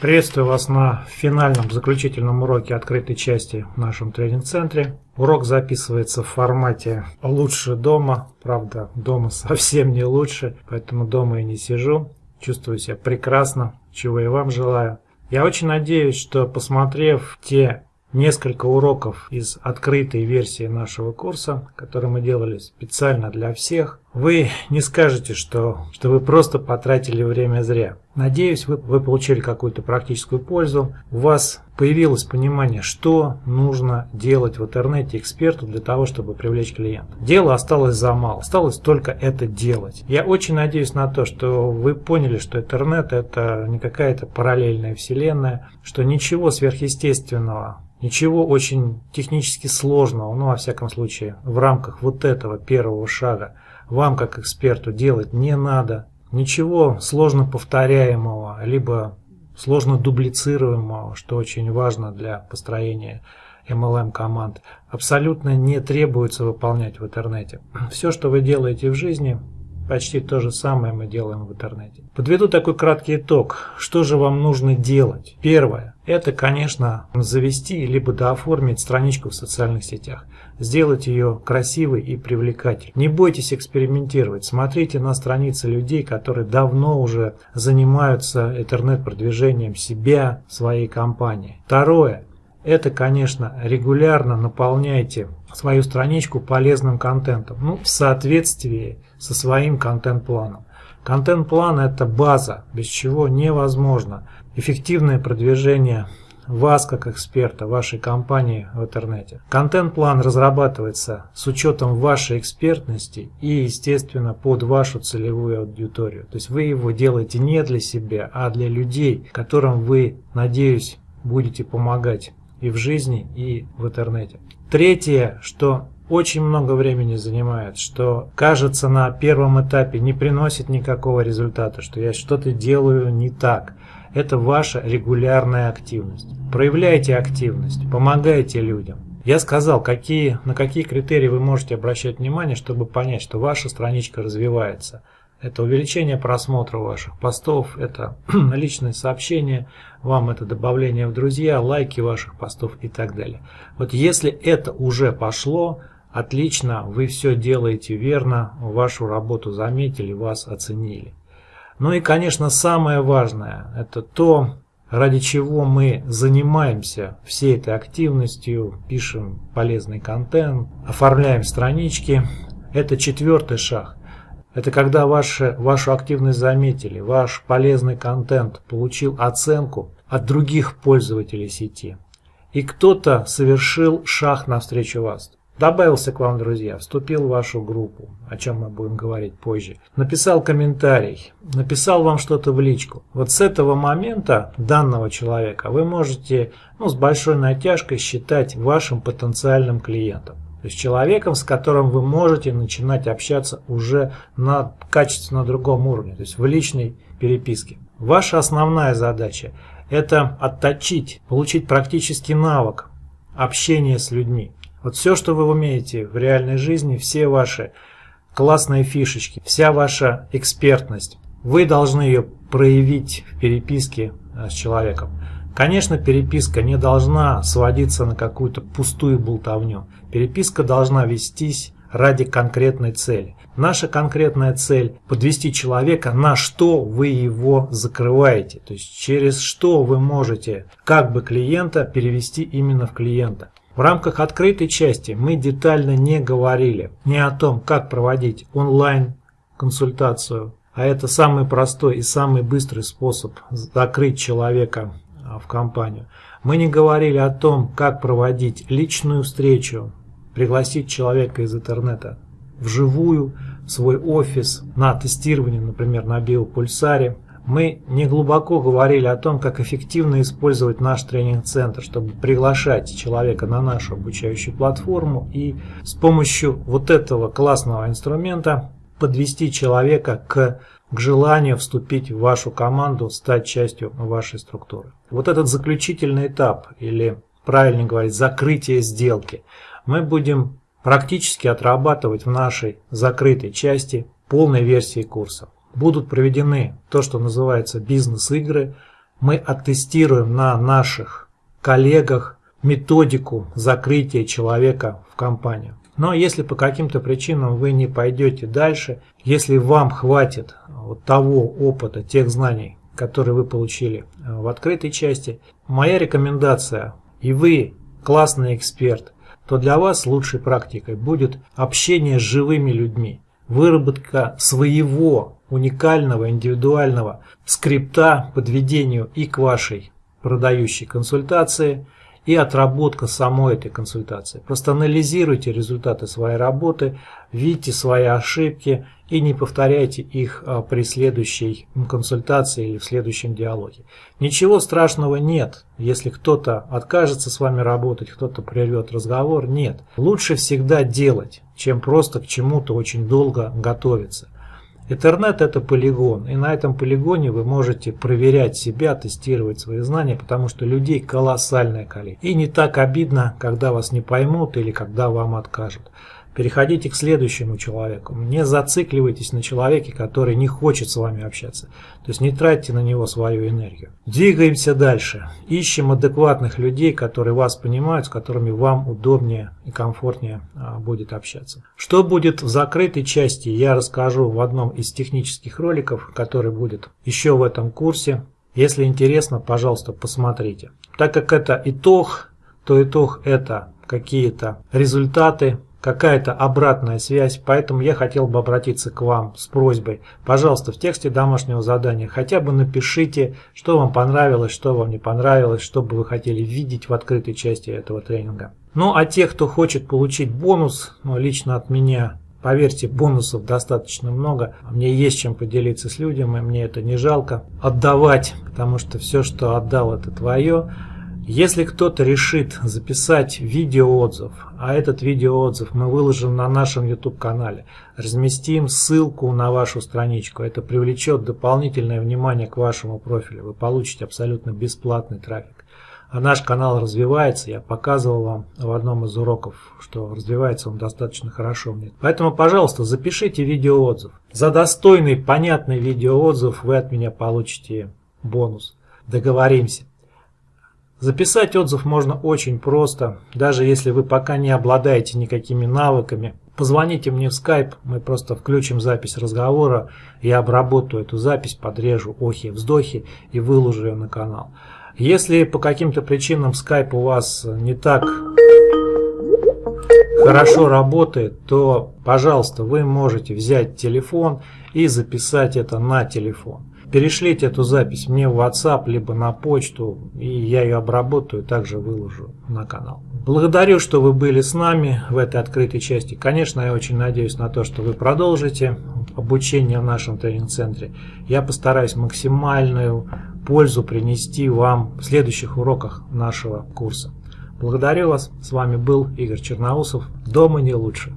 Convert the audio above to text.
Приветствую вас на финальном заключительном уроке открытой части в нашем тренинг-центре. Урок записывается в формате «Лучше дома». Правда, дома совсем не лучше, поэтому дома и не сижу. Чувствую себя прекрасно, чего и вам желаю. Я очень надеюсь, что посмотрев те несколько уроков из открытой версии нашего курса, который мы делали специально для всех. Вы не скажете, что, что вы просто потратили время зря. Надеюсь, вы, вы получили какую-то практическую пользу. У вас появилось понимание, что нужно делать в интернете эксперту для того, чтобы привлечь клиента. Дело осталось за мало. Осталось только это делать. Я очень надеюсь на то, что вы поняли, что интернет это не какая-то параллельная вселенная, что ничего сверхъестественного Ничего очень технически сложного, ну, во всяком случае, в рамках вот этого первого шага вам, как эксперту, делать не надо. Ничего сложно повторяемого, либо сложно дублицируемого, что очень важно для построения MLM команд, абсолютно не требуется выполнять в интернете. Все, что вы делаете в жизни, Почти то же самое мы делаем в интернете. Подведу такой краткий итог. Что же вам нужно делать? Первое. Это, конечно, завести либо дооформить страничку в социальных сетях. Сделать ее красивой и привлекательной. Не бойтесь экспериментировать. Смотрите на страницы людей, которые давно уже занимаются интернет-продвижением себя, своей компании. Второе. Это, конечно, регулярно наполняйте свою страничку полезным контентом, ну, в соответствии со своим контент-планом. Контент-план – это база, без чего невозможно эффективное продвижение вас как эксперта, вашей компании в интернете. Контент-план разрабатывается с учетом вашей экспертности и, естественно, под вашу целевую аудиторию. То есть вы его делаете не для себя, а для людей, которым вы, надеюсь, будете помогать и в жизни, и в интернете. Третье, что очень много времени занимает, что кажется на первом этапе не приносит никакого результата, что я что-то делаю не так. Это ваша регулярная активность. Проявляйте активность, помогайте людям. Я сказал, какие, на какие критерии вы можете обращать внимание, чтобы понять, что ваша страничка развивается. Это увеличение просмотра ваших постов, это личные сообщения, вам это добавление в друзья, лайки ваших постов и так далее. Вот если это уже пошло, отлично, вы все делаете верно, вашу работу заметили, вас оценили. Ну и, конечно, самое важное, это то, ради чего мы занимаемся всей этой активностью, пишем полезный контент, оформляем странички. Это четвертый шаг. Это когда ваши, вашу активность заметили, ваш полезный контент получил оценку от других пользователей сети. И кто-то совершил шаг навстречу вас. Добавился к вам, друзья, вступил в вашу группу, о чем мы будем говорить позже. Написал комментарий, написал вам что-то в личку. Вот с этого момента данного человека вы можете ну, с большой натяжкой считать вашим потенциальным клиентом. То есть человеком, с которым вы можете начинать общаться уже на качественно другом уровне, то есть в личной переписке. Ваша основная задача – это отточить, получить практический навык общения с людьми. Вот все, что вы умеете в реальной жизни, все ваши классные фишечки, вся ваша экспертность, вы должны ее проявить в переписке э, с человеком. Конечно, переписка не должна сводиться на какую-то пустую болтовню. Переписка должна вестись ради конкретной цели. Наша конкретная цель – подвести человека, на что вы его закрываете. То есть через что вы можете как бы клиента перевести именно в клиента. В рамках открытой части мы детально не говорили ни о том, как проводить онлайн консультацию, а это самый простой и самый быстрый способ закрыть человека в компанию. Мы не говорили о том, как проводить личную встречу, пригласить человека из интернета вживую, в свой офис, на тестирование, например, на биопульсаре. Мы не глубоко говорили о том, как эффективно использовать наш тренинг-центр, чтобы приглашать человека на нашу обучающую платформу и с помощью вот этого классного инструмента подвести человека к к желанию вступить в вашу команду, стать частью вашей структуры. Вот этот заключительный этап, или правильно говорить, закрытие сделки, мы будем практически отрабатывать в нашей закрытой части полной версии курса. Будут проведены то, что называется бизнес-игры, мы оттестируем на наших коллегах методику закрытия человека в компанию. Но если по каким-то причинам вы не пойдете дальше, если вам хватит вот того опыта, тех знаний, которые вы получили э, в открытой части, моя рекомендация, и вы классный эксперт, то для вас лучшей практикой будет общение с живыми людьми, выработка своего уникального индивидуального скрипта подведению и к вашей продающей консультации – и отработка самой этой консультации. Просто анализируйте результаты своей работы, видите свои ошибки и не повторяйте их а, при следующей консультации или в следующем диалоге. Ничего страшного нет, если кто-то откажется с вами работать, кто-то прервет разговор, нет. Лучше всегда делать, чем просто к чему-то очень долго готовиться. Интернет это полигон, и на этом полигоне вы можете проверять себя, тестировать свои знания, потому что людей колоссальное количество. И не так обидно, когда вас не поймут или когда вам откажут. Переходите к следующему человеку. Не зацикливайтесь на человеке, который не хочет с вами общаться. То есть не тратьте на него свою энергию. Двигаемся дальше. Ищем адекватных людей, которые вас понимают, с которыми вам удобнее и комфортнее а, будет общаться. Что будет в закрытой части, я расскажу в одном из технических роликов, который будет еще в этом курсе. Если интересно, пожалуйста, посмотрите. Так как это итог, то итог это какие-то результаты, какая-то обратная связь, поэтому я хотел бы обратиться к вам с просьбой. Пожалуйста, в тексте домашнего задания хотя бы напишите, что вам понравилось, что вам не понравилось, что бы вы хотели видеть в открытой части этого тренинга. Ну а те, кто хочет получить бонус, ну, лично от меня, Поверьте, бонусов достаточно много. Мне есть чем поделиться с людьми, и мне это не жалко отдавать, потому что все, что отдал, это твое. Если кто-то решит записать видеоотзыв, а этот видеоотзыв мы выложим на нашем YouTube-канале, разместим ссылку на вашу страничку, это привлечет дополнительное внимание к вашему профилю, вы получите абсолютно бесплатный трафик. А наш канал развивается, я показывал вам в одном из уроков, что развивается он достаточно хорошо. Поэтому, пожалуйста, запишите видеоотзыв. За достойный, понятный видеоотзыв вы от меня получите бонус. Договоримся. Записать отзыв можно очень просто, даже если вы пока не обладаете никакими навыками. Позвоните мне в Skype, мы просто включим запись разговора, я обработаю эту запись, подрежу охи-вздохи и выложу ее на канал. Если по каким-то причинам Skype у вас не так хорошо работает, то, пожалуйста, вы можете взять телефон и записать это на телефон. Перешлите эту запись мне в WhatsApp, либо на почту, и я ее обработаю, также выложу на канал. Благодарю, что вы были с нами в этой открытой части. Конечно, я очень надеюсь на то, что вы продолжите обучение в нашем тренинг-центре. Я постараюсь максимальную пользу принести вам в следующих уроках нашего курса. Благодарю вас. С вами был Игорь Черноусов. Дома не лучше.